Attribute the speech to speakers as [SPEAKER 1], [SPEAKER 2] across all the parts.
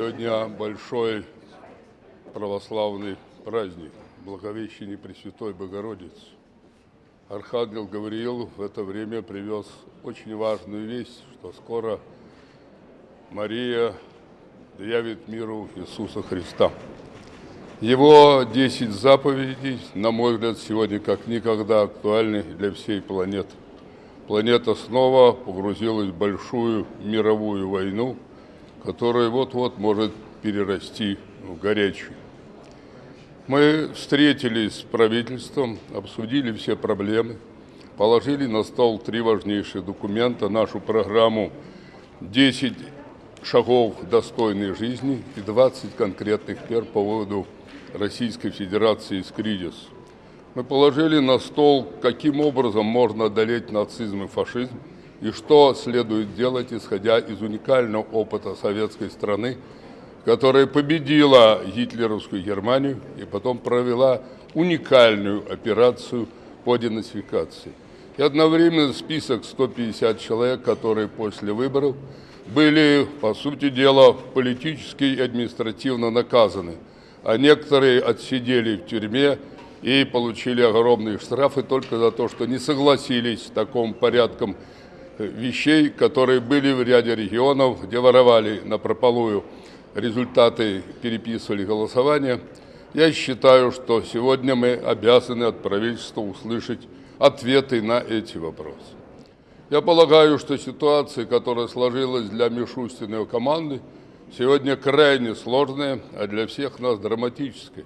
[SPEAKER 1] Сегодня большой православный праздник, Благовещение Пресвятой Богородицы. Архангел Гавриил в это время привез очень важную весть, что скоро Мария явит миру Иисуса Христа. Его 10 заповедей, на мой взгляд, сегодня как никогда актуальны для всей планеты. Планета снова погрузилась в большую мировую войну – которая вот-вот может перерасти в горячую. Мы встретились с правительством, обсудили все проблемы, положили на стол три важнейшие документа, нашу программу «10 шагов достойной жизни» и 20 конкретных мер по выводу Российской Федерации из кризиса. Мы положили на стол, каким образом можно одолеть нацизм и фашизм, и что следует делать, исходя из уникального опыта советской страны, которая победила гитлеровскую Германию и потом провела уникальную операцию по денацификации. И одновременно список 150 человек, которые после выборов были, по сути дела, политически и административно наказаны, а некоторые отсидели в тюрьме и получили огромные штрафы только за то, что не согласились с таким порядком вещей, которые были в ряде регионов, где воровали на прополую результаты, переписывали голосования. Я считаю, что сегодня мы обязаны от правительства услышать ответы на эти вопросы. Я полагаю, что ситуация, которая сложилась для Мишустиной команды, сегодня крайне сложная, а для всех нас драматическая.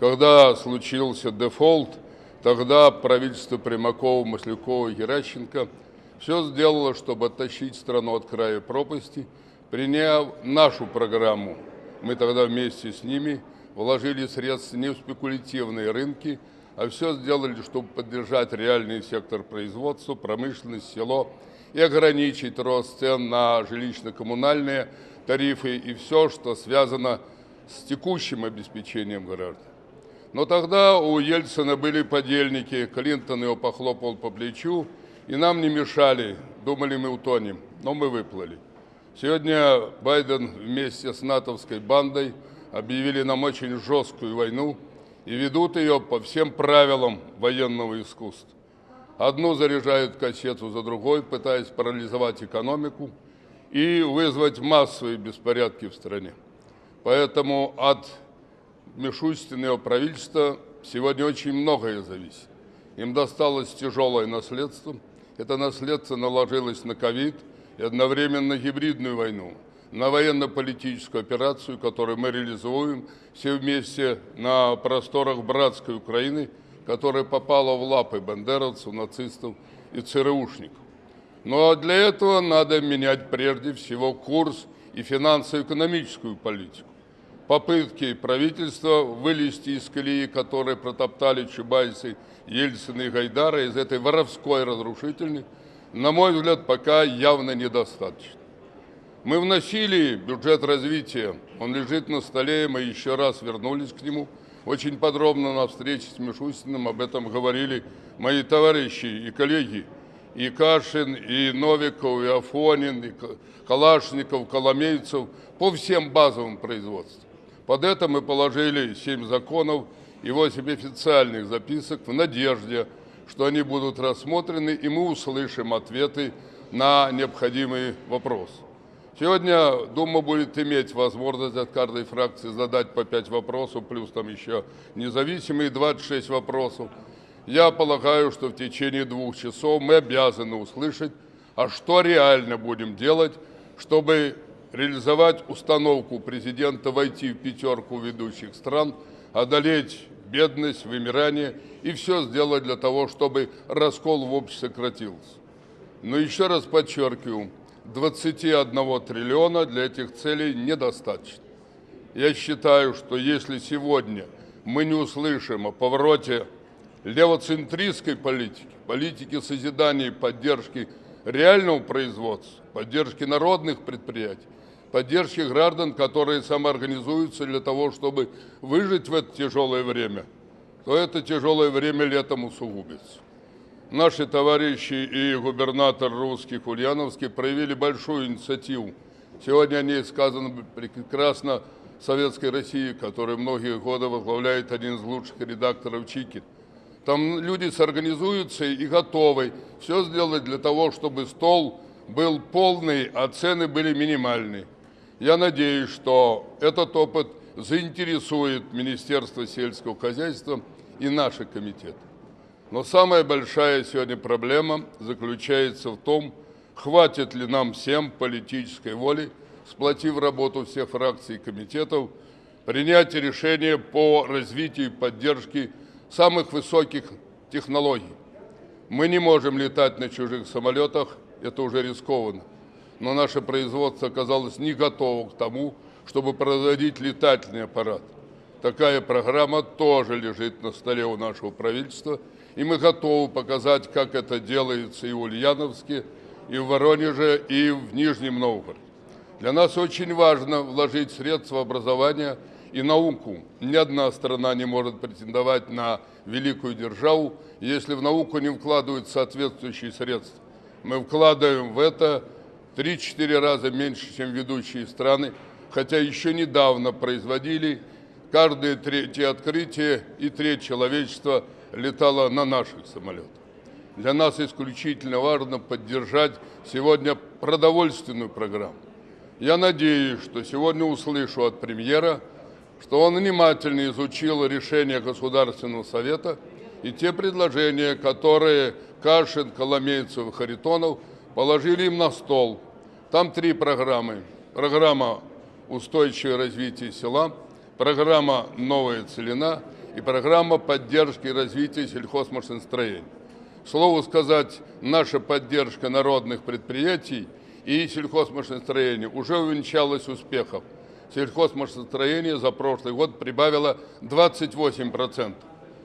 [SPEAKER 1] Когда случился дефолт, тогда правительство Примакова, Маслякова и Геращенко – все сделала, чтобы оттащить страну от края пропасти, приняв нашу программу. Мы тогда вместе с ними вложили средства не в спекулятивные рынки, а все сделали, чтобы поддержать реальный сектор производства, промышленность, село и ограничить рост цен на жилищно-коммунальные тарифы и все, что связано с текущим обеспечением граждан. Но тогда у Ельцина были подельники, Клинтон его похлопал по плечу, и нам не мешали, думали мы утонем, но мы выплыли. Сегодня Байден вместе с натовской бандой объявили нам очень жесткую войну и ведут ее по всем правилам военного искусства. Одну заряжают кассету за другой, пытаясь парализовать экономику и вызвать массовые беспорядки в стране. Поэтому от Мишустиного правительства сегодня очень многое зависит. Им досталось тяжелое наследство – это наследство наложилось на ковид и одновременно гибридную войну, на военно-политическую операцию, которую мы реализуем все вместе на просторах братской Украины, которая попала в лапы бандеровцев, нацистов и ЦРУшников. Но для этого надо менять прежде всего курс и финансово-экономическую политику. Попытки правительства вылезти из колеи, которые протоптали Чубайсы Ельцина и Гайдара из этой воровской разрушительной, на мой взгляд, пока явно недостаточно. Мы вносили бюджет развития, он лежит на столе, мы еще раз вернулись к нему. Очень подробно на встрече с Мишустиным об этом говорили мои товарищи и коллеги. И Кашин, и Новиков, и Афонин, и Калашников, Коломейцев по всем базовым производствам. Под это мы положили семь законов, и 8 официальных записок в надежде, что они будут рассмотрены, и мы услышим ответы на необходимые вопросы. Сегодня Дума будет иметь возможность от каждой фракции задать по 5 вопросов, плюс там еще независимые 26 вопросов. Я полагаю, что в течение двух часов мы обязаны услышать, а что реально будем делать, чтобы реализовать установку президента войти в пятерку ведущих стран, одолеть бедность, вымирание, и все сделать для того, чтобы раскол в обществе сократился. Но еще раз подчеркиваю, 21 триллиона для этих целей недостаточно. Я считаю, что если сегодня мы не услышим о повороте левоцентристской политики, политики созидания и поддержки реального производства, поддержки народных предприятий, поддержки граждан, которые самоорганизуются для того, чтобы выжить в это тяжелое время, то это тяжелое время летом усугубится. Наши товарищи и губернатор русских Ульяновский проявили большую инициативу Сегодня о ней сказано прекрасно Советской России, которая многие годы возглавляет один из лучших редакторов Чикин. Там люди сорганизуются и готовы все сделать для того, чтобы стол был полный, а цены были минимальные. Я надеюсь, что этот опыт заинтересует Министерство сельского хозяйства и наши комитеты. Но самая большая сегодня проблема заключается в том, хватит ли нам всем политической воли, сплотив работу всех фракций и комитетов, принять решение по развитию и поддержке самых высоких технологий. Мы не можем летать на чужих самолетах, это уже рискованно. Но наше производство оказалось не готово к тому, чтобы производить летательный аппарат. Такая программа тоже лежит на столе у нашего правительства, и мы готовы показать, как это делается и в Ульяновске, и в Воронеже, и в Нижнем Новгороде. Для нас очень важно вложить средства образования и науку. Ни одна страна не может претендовать на великую державу, если в науку не вкладывают соответствующие средства. Мы вкладываем в это 3-4 раза меньше, чем ведущие страны, хотя еще недавно производили каждое третье открытие и треть человечества летало на наших самолетах. Для нас исключительно важно поддержать сегодня продовольственную программу. Я надеюсь, что сегодня услышу от премьера, что он внимательно изучил решение Государственного Совета и те предложения, которые Кашин, Коломейцев и Харитонов положили им на стол. Там три программы. Программа «Устойчивое развитие села», программа «Новая целина» и программа поддержки развития сельхозмашиностроения. Слову сказать, наша поддержка народных предприятий и сельхозмашиностроения уже увенчалась успехом. Сельхозмашиностроение за прошлый год прибавило 28%.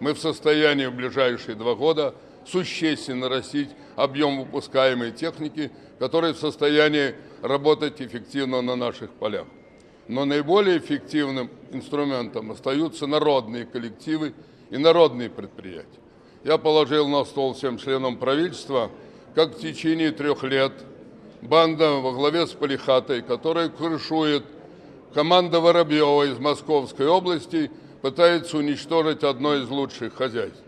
[SPEAKER 1] Мы в состоянии в ближайшие два года существенно растить объем выпускаемой техники, которая в состоянии работать эффективно на наших полях. Но наиболее эффективным инструментом остаются народные коллективы и народные предприятия. Я положил на стол всем членам правительства, как в течение трех лет банда во главе с Полихатой, которая крышует команда Воробьева из Московской области, пытается уничтожить одно из лучших хозяйств.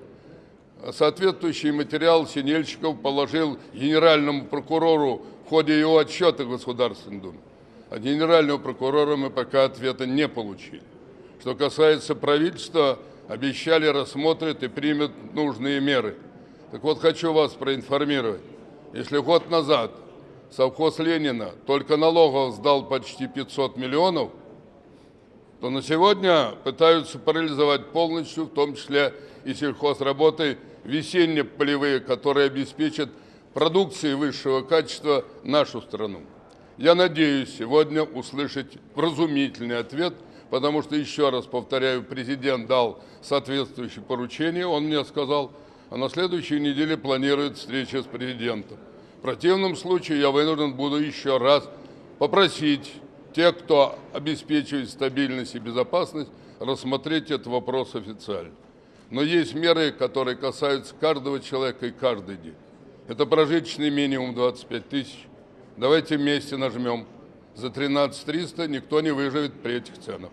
[SPEAKER 1] Соответствующий материал Синельщиков положил генеральному прокурору в ходе его отчета Государственной Думы. От генерального прокурора мы пока ответа не получили. Что касается правительства, обещали, рассмотрят и примут нужные меры. Так вот, хочу вас проинформировать. Если год назад совхоз Ленина только налогов сдал почти 500 миллионов, то на сегодня пытаются парализовать полностью, в том числе и сельхозработы, весенние полевые, которые обеспечат продукцией высшего качества нашу страну. Я надеюсь сегодня услышать вразумительный ответ, потому что, еще раз повторяю, президент дал соответствующее поручение, он мне сказал, а на следующей неделе планирует встреча с президентом. В противном случае я вынужден буду еще раз попросить тех, кто обеспечивает стабильность и безопасность, рассмотреть этот вопрос официально. Но есть меры, которые касаются каждого человека и каждый день. Это прожиточный минимум 25 тысяч, Давайте вместе нажмем. За 13 300 никто не выживет при этих ценах.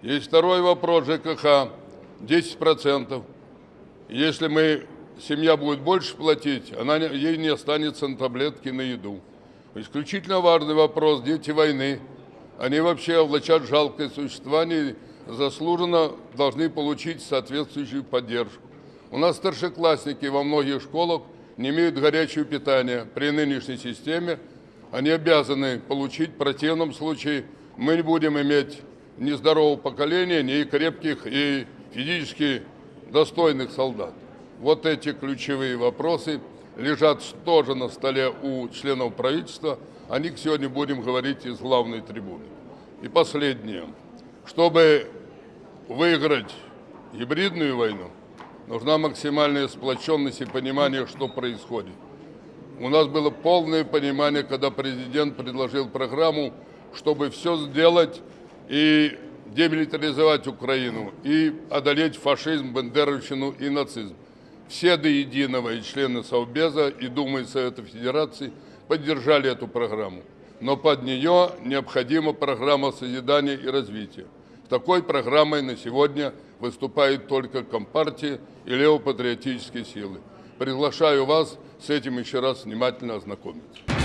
[SPEAKER 1] Есть второй вопрос ЖКХ. 10%. Если мы, семья будет больше платить, она, ей не останется на таблетки на еду. Исключительно важный вопрос. Дети войны. Они вообще влачат жалкое существование заслуженно должны получить соответствующую поддержку. У нас старшеклассники во многих школах не имеют горячего питания. При нынешней системе они обязаны получить. В противном случае мы не будем иметь ни здорового поколения, ни крепких и физически достойных солдат. Вот эти ключевые вопросы лежат тоже на столе у членов правительства. О них сегодня будем говорить из главной трибуны. И последнее. Чтобы выиграть гибридную войну, нужна максимальная сплоченность и понимание, что происходит. У нас было полное понимание, когда президент предложил программу, чтобы все сделать и демилитаризовать Украину, и одолеть фашизм, бандеровщину и нацизм. Все до единого и члены Совбеза, и Думы Совета Федерации поддержали эту программу. но под нее необходима программа созидания и развития. Такой программой на сегодня выступает только Компартия и левопатриотические силы. Приглашаю вас с этим еще раз внимательно ознакомиться.